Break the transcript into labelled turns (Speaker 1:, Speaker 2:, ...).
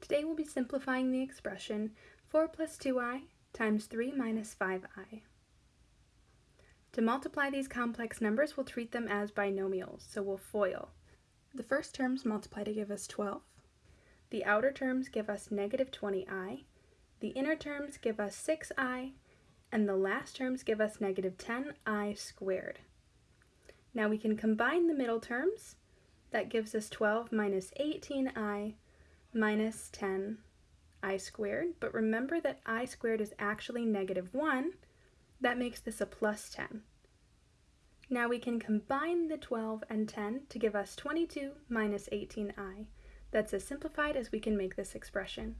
Speaker 1: Today we'll be simplifying the expression 4 plus 2i times 3 minus 5i. To multiply these complex numbers, we'll treat them as binomials, so we'll FOIL. The first terms multiply to give us 12. The outer terms give us negative 20i. The inner terms give us 6i. And the last terms give us negative 10i squared. Now we can combine the middle terms. That gives us 12 minus 18i minus 10i squared, but remember that i squared is actually negative 1. That makes this a plus 10. Now we can combine the 12 and 10 to give us 22 minus 18i. That's as simplified as we can make this expression.